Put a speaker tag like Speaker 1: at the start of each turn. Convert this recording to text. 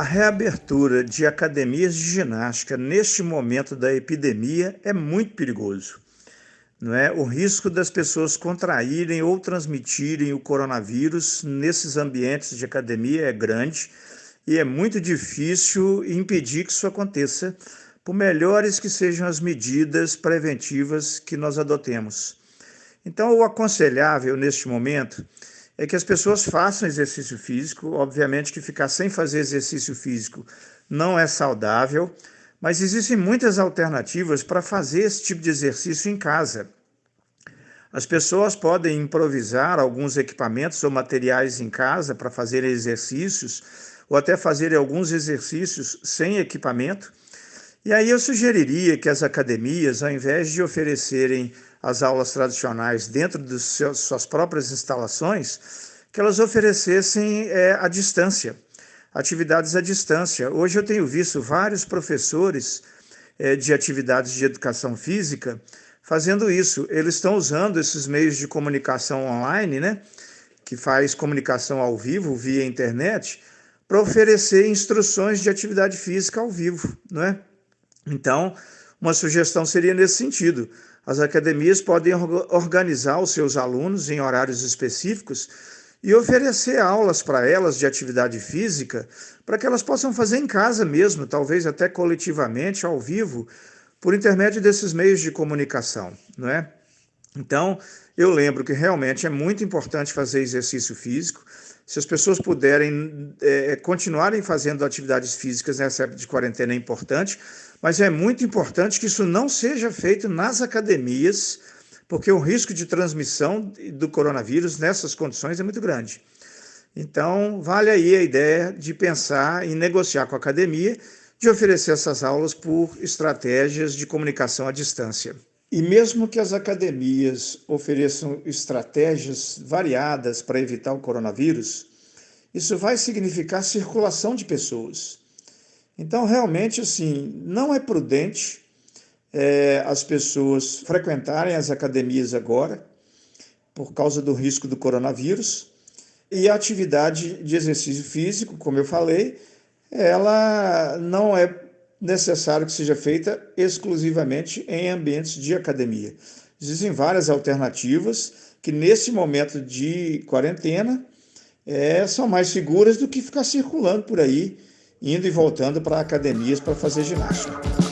Speaker 1: A reabertura de academias de ginástica neste momento da epidemia é muito perigoso. Não é? O risco das pessoas contraírem ou transmitirem o coronavírus nesses ambientes de academia é grande e é muito difícil impedir que isso aconteça, por melhores que sejam as medidas preventivas que nós adotemos. Então, o aconselhável neste momento é que as pessoas façam exercício físico. Obviamente que ficar sem fazer exercício físico não é saudável, mas existem muitas alternativas para fazer esse tipo de exercício em casa. As pessoas podem improvisar alguns equipamentos ou materiais em casa para fazer exercícios, ou até fazer alguns exercícios sem equipamento. E aí eu sugeriria que as academias, ao invés de oferecerem as aulas tradicionais dentro de suas próprias instalações, que elas oferecessem é, à distância, atividades à distância. Hoje eu tenho visto vários professores é, de atividades de educação física fazendo isso. Eles estão usando esses meios de comunicação online, né, que faz comunicação ao vivo via internet, para oferecer instruções de atividade física ao vivo, não é? Então, uma sugestão seria nesse sentido. As academias podem organizar os seus alunos em horários específicos e oferecer aulas para elas de atividade física para que elas possam fazer em casa mesmo, talvez até coletivamente, ao vivo, por intermédio desses meios de comunicação, não é? Então, eu lembro que realmente é muito importante fazer exercício físico. Se as pessoas puderem é, continuarem fazendo atividades físicas nessa época de quarentena é importante, mas é muito importante que isso não seja feito nas academias, porque o risco de transmissão do coronavírus nessas condições é muito grande. Então, vale aí a ideia de pensar em negociar com a academia, de oferecer essas aulas por estratégias de comunicação à distância. E mesmo que as academias ofereçam estratégias variadas para evitar o coronavírus, isso vai significar circulação de pessoas. Então, realmente, assim, não é prudente é, as pessoas frequentarem as academias agora, por causa do risco do coronavírus. E a atividade de exercício físico, como eu falei, ela não é necessário que seja feita exclusivamente em ambientes de academia. Existem várias alternativas que, nesse momento de quarentena, é, são mais seguras do que ficar circulando por aí indo e voltando para academias para fazer ginástica.